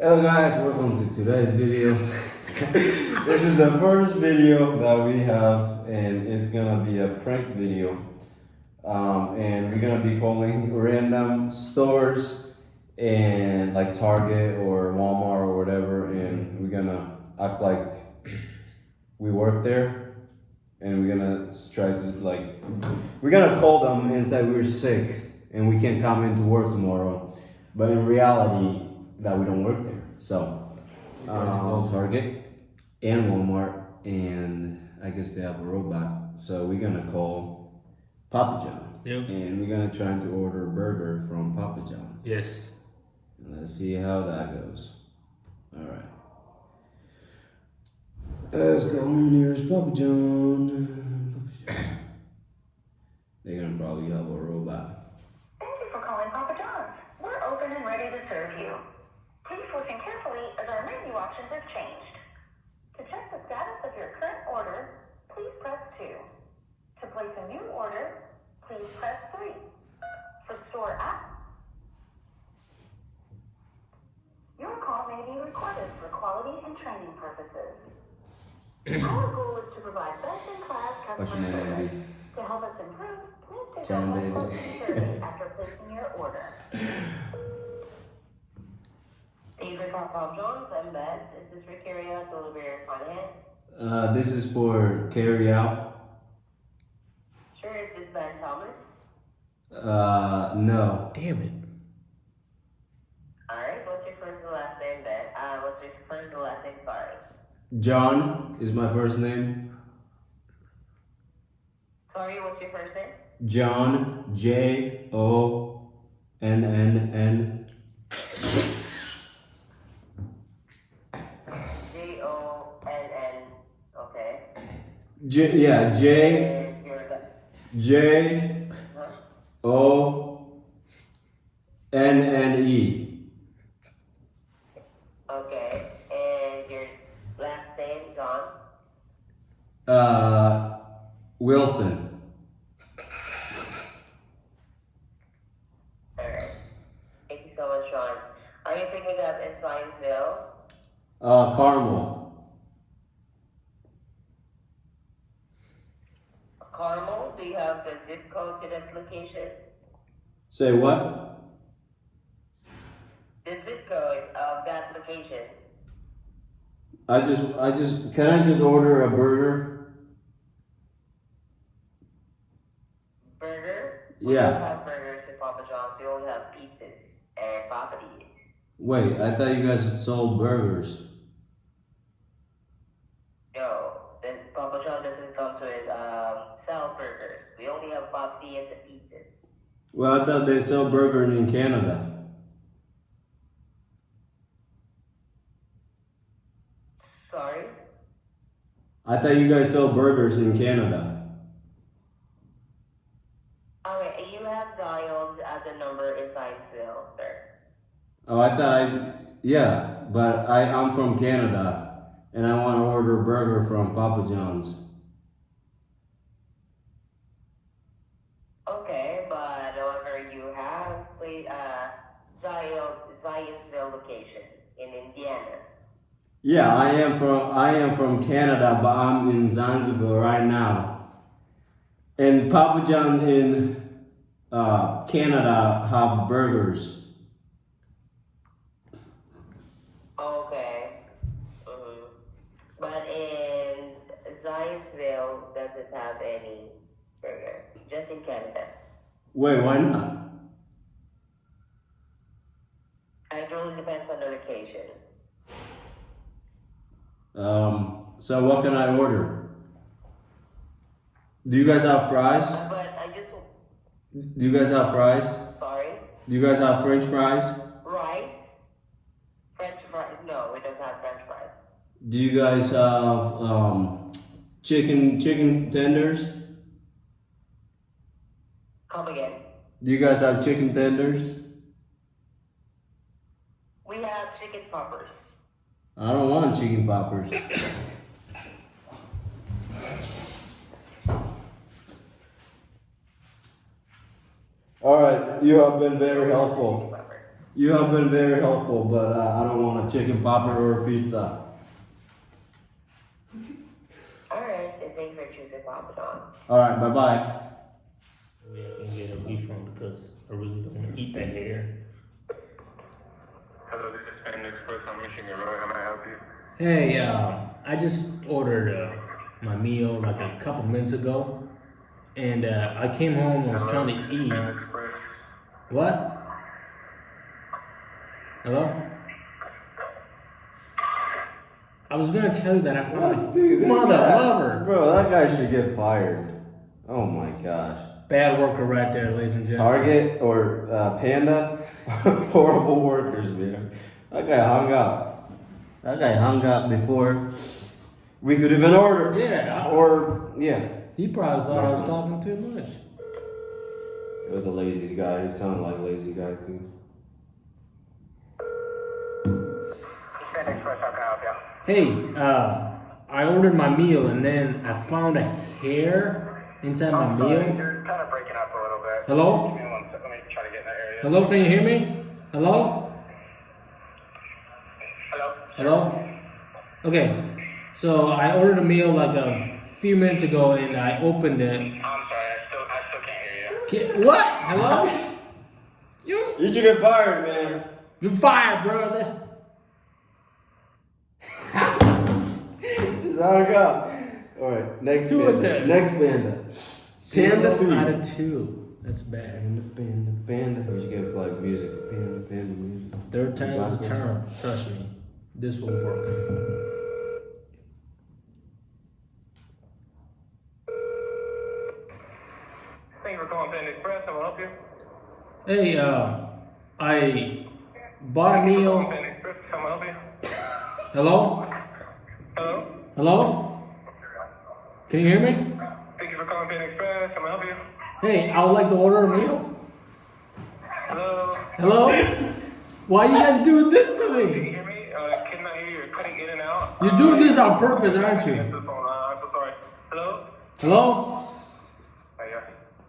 Hello guys, welcome to today's video. this is the first video that we have and it's gonna be a prank video. Um, and we're gonna be calling random stores and like Target or Walmart or whatever and we're gonna act like we work there and we're gonna try to like we're gonna call them and say we're sick and we can't come into work tomorrow but in reality that we don't work there so we're trying to call um, target and walmart and i guess they have a robot so we're gonna call papa john Yep. and we're gonna try to order a burger from papa john Yes. and let's see how that goes all right Let's go. Here's Papa John. Papa John. They're gonna probably have a robot. Thank you for calling Papa John's. We're open and ready to serve you. Please listen carefully as our menu options have changed. To check the status of your current order, please press 2. To place a new order, please press 3. For store app, your call may be recorded for quality and training purposes. Our goal is to provide best-in-class customer service. To help us improve, please take John our David. home survey after placing your order. Thank you for calling Papa I'm Beth. Is this for carry out, delivery, or finance? Uh, this is for carry out. Sure. Is this Ben Thomas? Uh, no. Damn it. Alright. What's your first and last name, Ben? Uh, what's your first and last name? Sorry. John is my first name. Sorry. What's your first name? John J O N N J yeah J J? O N N E. Okay. And your last name, John. Uh, Wilson. Alright. Thank you so much, Sean. Are you picking up in Zionsville? Uh. Carmel? Do you have the zip code to that location? Say what? The zip code of that location. I just I just can I just order a burger? Burger? We Yeah. don't have burgers in Papa John's. We only have pizzas and papa. Wait, I thought you guys sold burgers. No, then Papa John doesn't come to um, sell burgers. We only have Papadias and pizzas. Well, I thought they sell burger in Canada. Sorry? I thought you guys sell burgers in Canada. Okay, you have dialed at the number in Zionsville, sir. Oh, I thought I, yeah, but I I'm from Canada and I want to order a burger from Papa John's. Okay, but however, you have played uh, dialed Zionsville location in Indiana. Yeah, I am from I am from Canada, but I'm in Zanzibar right now. And Papa John in uh, Canada have burgers. Okay. hmm But in Zionsville doesn't have any burger. Just in Canada. Wait, why not? It really depends on the location. Um, so what can I order? Do you guys have fries? But I just Do you guys have fries? sorry. Do you guys have French fries? Rice. French fries. No, we don't have French fries. Do you guys have um, chicken chicken tenders? Come again. Do you guys have chicken tenders? We have chicken poppers. I don't want chicken poppers. All right, you have been very helpful. You have been very helpful, but uh, I don't want a chicken popper or a pizza. Alright, and thanks for choosing Papa John. All right, bye bye. Maybe I can get a refund because I really don't want to eat that hair. Hello, this is Panda Express on Michigan Road. How may I help you? Hey, uh, I just ordered uh, my meal like a couple minutes ago, and uh, I came home and was Hello, trying to is eat. What? Hello? I was gonna tell you that I found a Dude, mother guy- lover. Bro, that guy should get fired. Oh my gosh. Bad worker right there, ladies and gentlemen. Target or uh, Panda, horrible workers, man. That guy hung up. That guy hung up before we could even order. Yeah, Or yeah, he probably thought I was talking too much. It was a lazy guy. He sounded like a lazy guy too. Panda Express, how can I help you? Hey, uh, I ordered my meal and then I found a hair inside my meal. You're kind of breaking up a little bit. Hello? Give me one sec. Let me try to get in that area. Hello, can you hear me? Hello? Hello? Hello? Okay, so I ordered a meal like a few minutes ago and I opened it. Can't hear you. Ki- What? Hello? You? You should get fired, man. You're fired, brother. Just hung up. All right, next Two panda. attempts. Next panda. Panda Zero three. out of two. That's bad. Panda, panda, panda. We should get like music. Panda, panda music. Third time's the charm. Trust me, this will work. Thank you for calling Panda Express. I help you? Hey, uh, I bought a meal. Panda Express, how may help you? Hello? Hello? Hello? Can you hear me? Thank you for calling Panda Express. How I help you? Hey, I would like to order a meal. Hello? Hello? Why are you guys doing this to me? Can you hear me? Uh, cannot hear you. You're cutting in and out. You're doing this on purpose, aren't you? I'm so sorry. Hello? Hello?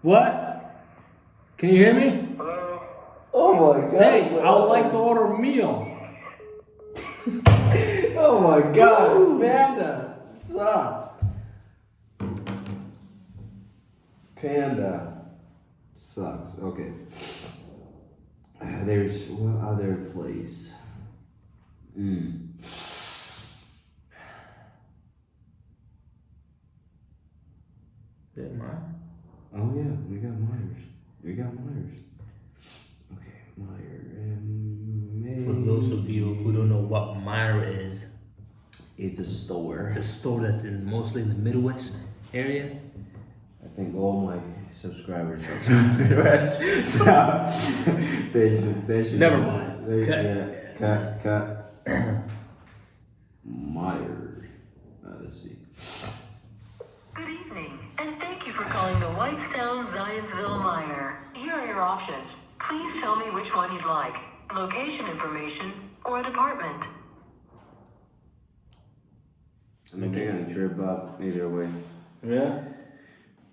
What? Can you hear me? Hello? Oh my god. Hey, I would like to order a meal. Oh my god, Panda sucks. Panda sucks. Okay. There's what other place? Mm. Is it mine? Oh yeah, we got Meijer's. We got Meijer's. Okay, Meijer. Um, For those of you who don't know what Meijer is, it's a store. it's a store that's in mostly in the Midwest area. I think all my subscribers are from the Midwest, so they should. They should. Never mind. They, Cut. Yeah, cut, cut. Meijer. Uh, let's see. Good evening, and thank you for calling the Whitestown Zionsville Meijer. Here are your options. Please tell me which one you'd like. Location information or a department. I mean, they're gonna trip up either way. Yeah.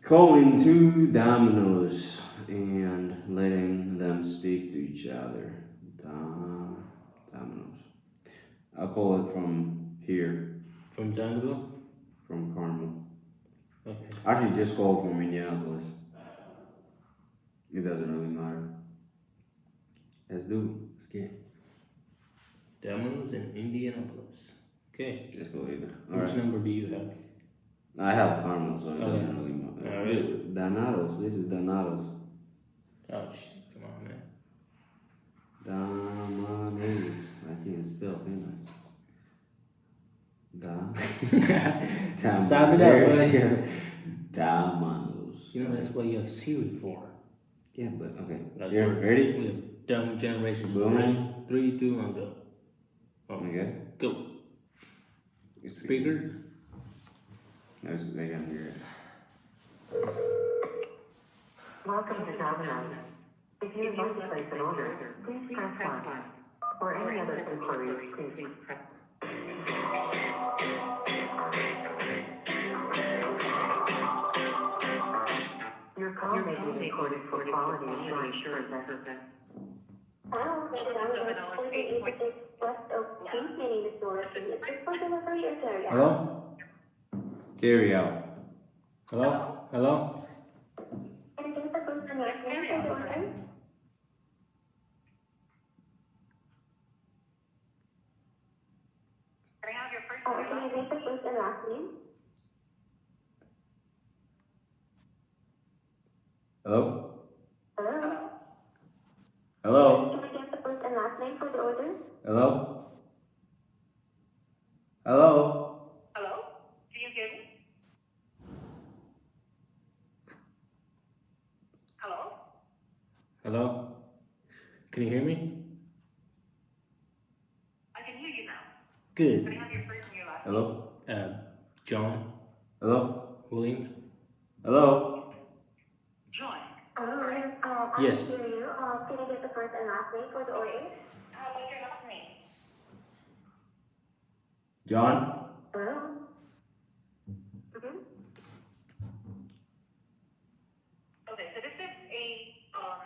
Calling two dominoes and letting them speak to each other. Dom- dominoes. I'll call it from here, From Jacksonville? from Carmel. Okay. Actually, just call from Minneapolis. It doesn't really matter. Let's do it. Let's get it. Domino's in Indianapolis. Okay. Let's go either. Which Alright. number do you have? I have Carmel, so it Okay. doesn't really matter. Alright. Donatos. This is Donatos. Oh, shit. Come on, man. Dominoes. I can't spell, can I? Dom. Sound it out, Dominoes. buddy. Dominoes. You know, that's what you have Siri for. Yeah, but okay. Like, You're we're- ready? We have dumb generations. Boom. Ready? Three, two, one, go. Oh, Okay. go. Speaker? There's, they can hear it. Welcome to Domino's. If you would like to place an order, please press one. For any other inquiries, please press. This for delivery or carry out? Hello? Carry out. Hello? Hello? Can I get the first and last name for the order? Can I have your first Uh, can I get the and last name? Hello? Hello? Hello? Can I get the first and last name for the order? Hello? Hello? Hello? Do you hear me? Hello? Hello? Can you hear me? I can hear you now. Good. Can I have your first and your last Hello? Uh, John Hello? Williams? Hello? John. Hello, yes, uh, Yes. First and last name for the order? How about your last name? John? Hello? Mm-hmm. Okay, so this is a um,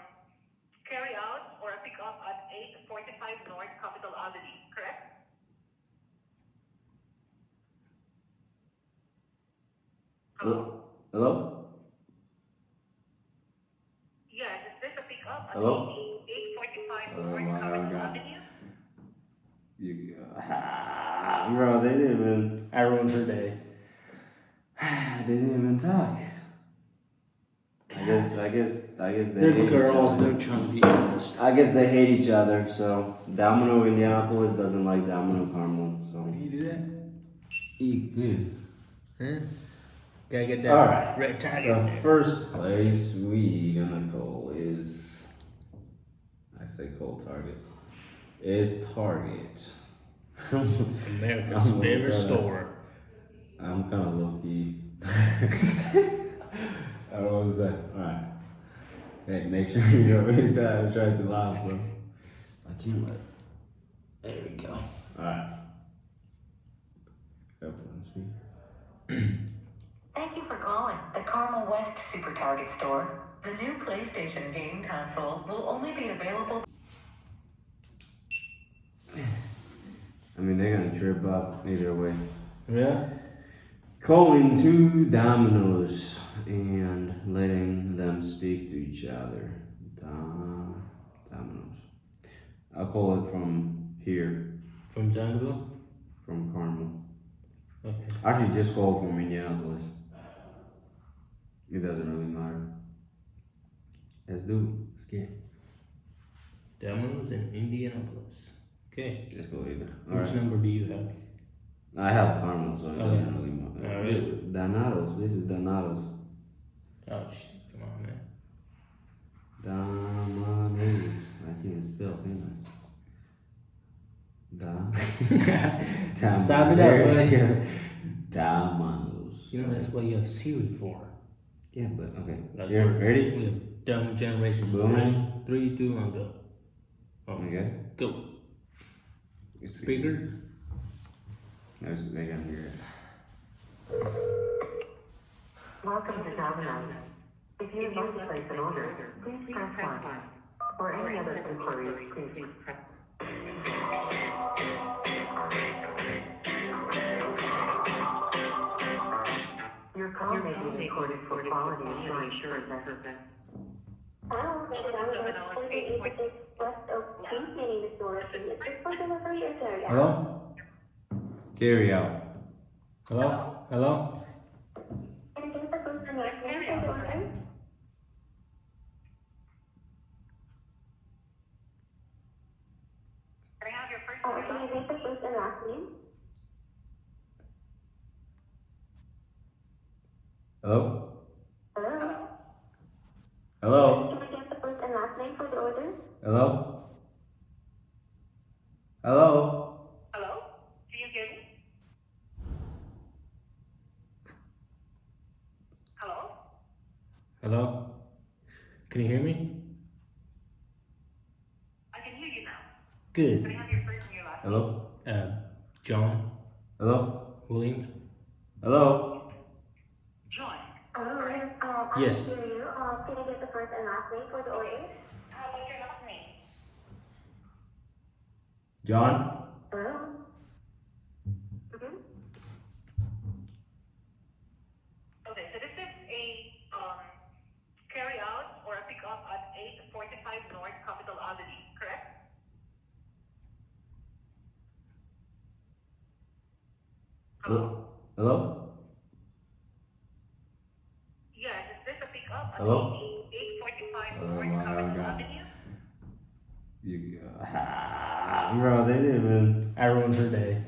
carry out or a pick up at 845 North Capitol Avenue, correct? Hello? Hello? Yes, is this a pick up Hello? 845 Oh North my Capitol God. Avenue? You, ah, bro, they didn't even, I ruined her day. they didn't even talk. I guess, I guess, I guess they They're hate girls, each they're other. trying to be honest. I guess they hate each other, so Domino Indianapolis doesn't like Domino Carmel, so. you do that? Eat good. Huh? Gotta get that All right. red The first place we gonna call is, I say call Target, is Target. America's I'm favorite kinda- store. I'm kind of low key. I don't know what to say. Alright. Hey, make sure you know every time I try to laugh, bro. I can't let. There we go. Alright. Gotta put. Thank you for calling the Carmel West Super Target store. The new PlayStation game console will only be available I mean, they're gonna trip up either way. Yeah? Calling two dominoes and letting them speak to each other. Da- dominoes. I'll call it from here, From Jacksonville? from Carmel. Okay. Actually, just call from Minneapolis. It doesn't really matter. Let's do it. Let's get it. Domino's in Indianapolis. Okay. Just go either. Which Alright. number do you have? I have Carmel, so it Okay. Oh, doesn't really matter. Alright. Donatos. This is Donatos. Oh, shit. Come on, man. Dominoes. I can't spell, can I? Da. Sound it buddy. Yeah. You know, that's what you have Siri for. Yeah, but okay. Like, You're ready? We have dumb generations. Boom. Ready? Three, two, one, go. Oh, Okay. Go. Speaker? There's, they hear it. Welcome to Domino's. If you like to place an order, please press one. For any other inquiries, please press. Your call may be recorded for quality assurance purposes. Hello, this is Domino's for the East West Oak Cheese. My name is Dorothy. Is this for delivery or carry out? Hello? Carry out. Hello? Hello? Can I get the first and last name for the order? Can I have your first and your can I last get the first and last name? Hello? Hello? Hello? Hello? Hello? Hello? Do you hear me? Hello? Hello? Can you hear me? I can hear you now. Good. Can I have your first and your last Hello? Uh, John Hello? Williams? Hello? John. Hello, yes, uh, I Yes. can hear you. Uh, can I get the first and last name for the order? How about your last name? John? Hello? Mm-hmm. Okay, so this is a, um, carry out or a pick up at eight forty-five North Capitol Avenue, correct? Hello? Hello? Yes, is this a pick up at Hello? eight forty-five Oh North my Capitol God. Avenue? You, bro, they didn't even. Ruined her day.